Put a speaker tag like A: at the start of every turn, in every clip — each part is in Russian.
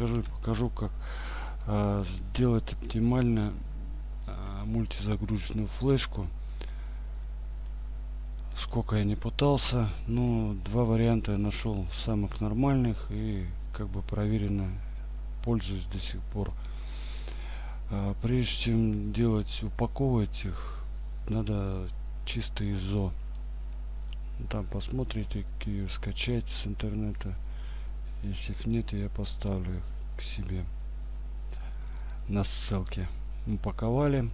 A: расскажу и покажу, как э, сделать оптимально э, мультизагрузочную флешку. Сколько я не пытался, но два варианта я нашел самых нормальных и как бы проверенно пользуюсь до сих пор. А, прежде чем делать, упаковывать их, надо чисто ИЗО. Там посмотрите, скачать с интернета. Если их нет, я поставлю их к себе на ссылке. Упаковали.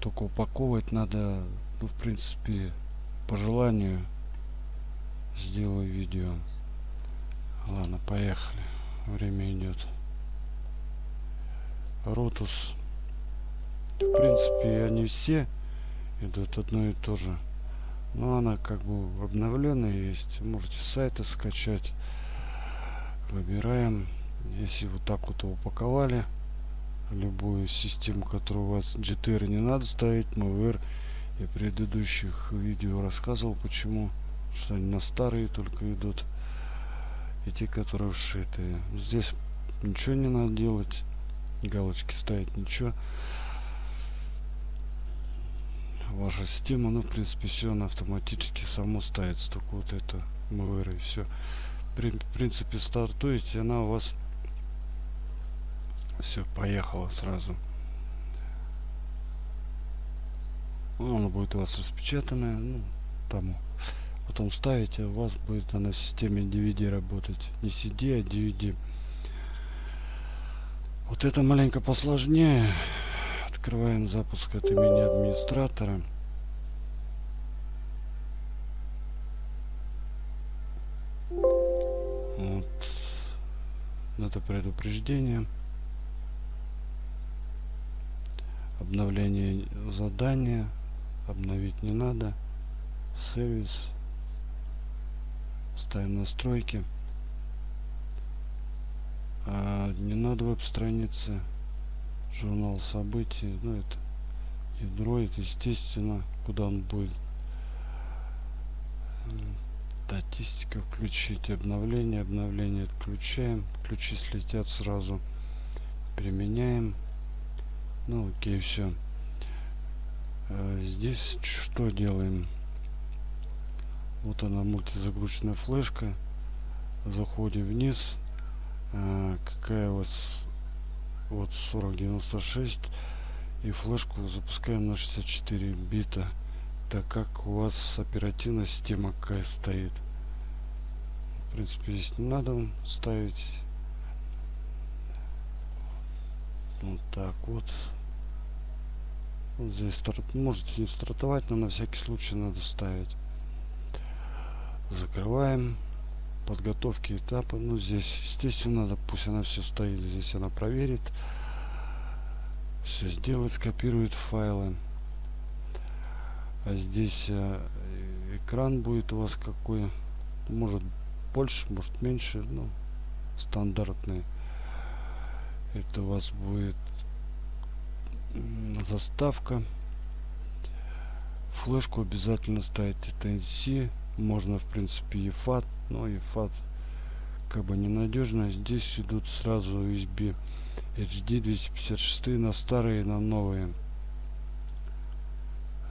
A: Только упаковывать надо, ну, в принципе, по желанию сделаю видео. Ладно, поехали. Время идет. Ротус. В принципе, они все идут одно и то же. Но она как бы обновленная есть. Можете сайты скачать. Выбираем. Если вот так вот упаковали любую систему, которую у вас GTR не надо ставить, MVR. Я в предыдущих видео рассказывал, почему. Что они на старые только идут. И те, которые вшитые. Здесь ничего не надо делать галочки ставить ничего ваша система ну в принципе все она автоматически само ставится только вот это МВР и все При, в принципе стартуете она у вас все поехала сразу она будет у вас распечатанная ну тому потом ставите у вас будет она в системе DVD работать не CD а DVD вот это маленько посложнее. Открываем запуск от имени администратора. Это предупреждение. Обновление задания. Обновить не надо. Сервис. Ставим настройки а, не надо веб-страницы журнал событий ну это ядро это естественно куда он будет статистика включить обновление обновление отключаем ключи слетят сразу применяем. Ну окей все а здесь что делаем? Вот она мультизагрузочная флешка. Заходим вниз. А, какая у вас? Вот 4096 и флешку запускаем на 64 бита. Так как у вас оперативная система какая стоит принципе здесь не надо ставить. Вот так вот. Вот здесь старт можете не стартовать но на всякий случай надо ставить. Закрываем. Подготовки этапа. Ну здесь естественно надо пусть она все стоит здесь она проверит. Все сделает скопирует файлы. А здесь э, экран будет у вас какой? Может больше может меньше ну стандартный это у вас будет заставка. Флешку обязательно ставить это NC можно в принципе и FAT но и FAT как бы ненадежно здесь идут сразу USB HD 256 на старые на новые.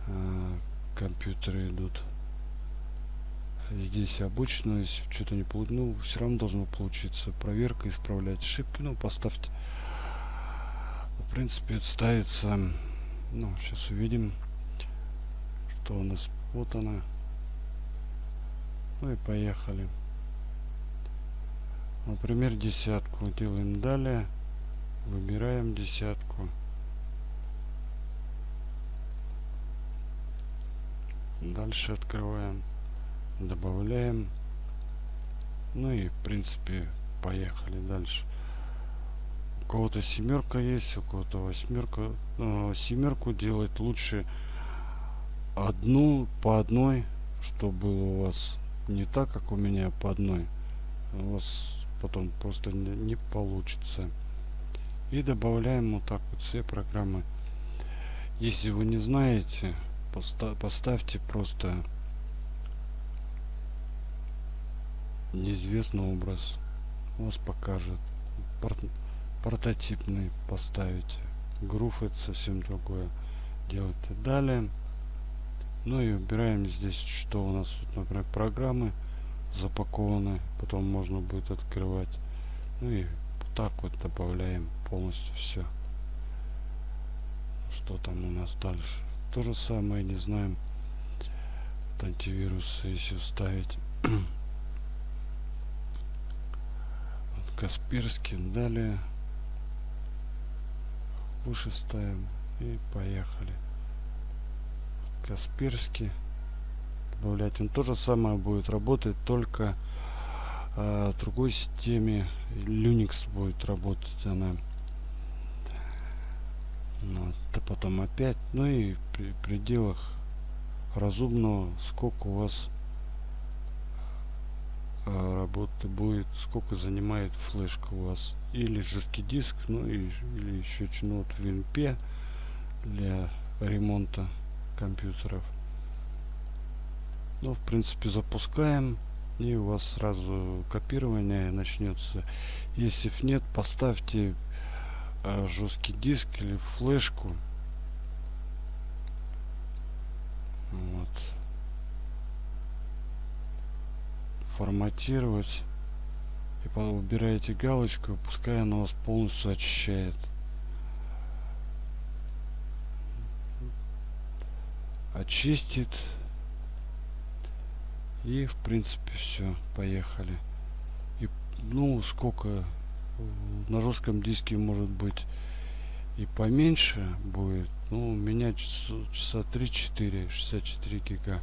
A: Э, компьютеры идут здесь обычно если что-то не получится ну все равно должно получиться проверка исправлять ошибки ну поставьте в принципе это ставится ну сейчас увидим что у нас вот она ну и поехали. Например, десятку делаем далее. Выбираем десятку. Дальше открываем. Добавляем. Ну и в принципе поехали дальше. У кого-то семерка есть, у кого-то восьмерка. Э, семерку делать лучше одну по одной, чтобы у вас не так, как у меня по одной. У вас потом просто не, не получится. И добавляем вот так вот все программы. Если вы не знаете, поста поставьте просто неизвестный образ. Вас покажет. прототипный поставить грув это совсем другое делать. И далее. Ну и убираем здесь что у нас тут например программы запакованы потом можно будет открывать. Ну и так вот добавляем полностью все что там у нас дальше. То же самое не знаем вот антивирусы если вставить вот Касперский. Далее. Выше ставим и поехали. Касперский. Добавлять. Он то же самое будет работать только э, другой системе. Linux будет работать она. Вот, а потом опять. Ну и при пределах разумного сколько у вас работы будет сколько занимает флешка у вас. Или жесткий диск ну и или еще ну вот WinP для ремонта компьютеров. Ну в принципе запускаем и у вас сразу копирование начнется если нет поставьте э, жесткий диск или флешку вот форматировать. И убираете галочку пускай она вас полностью очищает. Очистит. И в принципе все поехали. И ну сколько на жестком диске может быть. И поменьше будет. Ну у меня часа, часа 3-4 64 гига.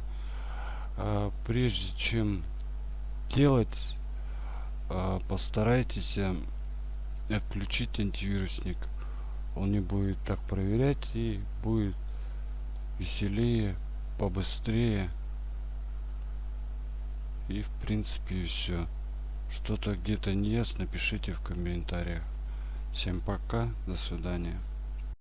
A: А прежде чем делать а, постарайтесь а, отключить антивирусник он не будет так проверять и будет веселее побыстрее и в принципе все. Что-то где-то не ясно, пишите в комментариях. Всем пока, до свидания.